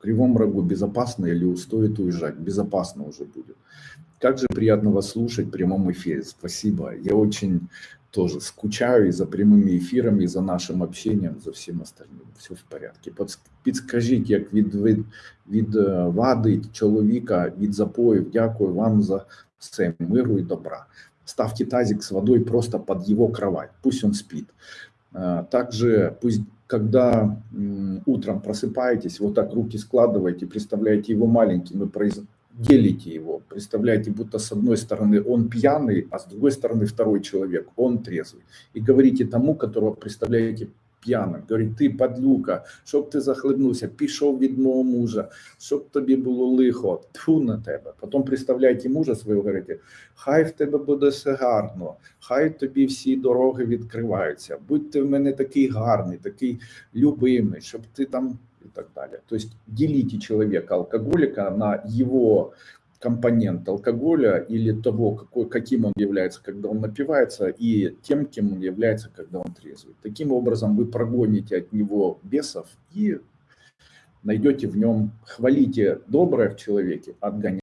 В Кривом Рогу безопасно или стоит уезжать? Безопасно уже будет. Как же приятно вас слушать в прямом эфире. Спасибо. Я очень тоже скучаю и за прямыми эфирами, и за нашим общением, за всем остальным. Все в порядке. Підскажіть, як від, від, від вади чоловіка, від запоїв, дякую вам за все, миру и добра. Ставьте тазик с водой просто под его кровать, пусть он спит. Также пусть, когда утром просыпаетесь, вот так руки складываете, представляете его маленьким и произ делите его. Представляете, будто с одной стороны он пьяный, а с другой стороны второй человек, он трезвый. И говорите тому, которого представляете п'яним. Говорить, ти падлюка, щоб ти захлебнувся, пішов від мого мужа, щоб тобі було лихо, тьфу на тебе. Потім представляйте мужа свого, говорите, хай в тебе буде все гарно, хай тобі всі дороги відкриваються, будь ти в мене такий гарний, такий любимий, щоб ти там и так далее. То есть делите человека, алкоголика, на его компонент алкоголя или того, какой, каким он является, когда он напивается, и тем, кем он является, когда он трезвый. Таким образом вы прогоните от него бесов и найдете в нем, хвалите доброе в человеке, отгоняйте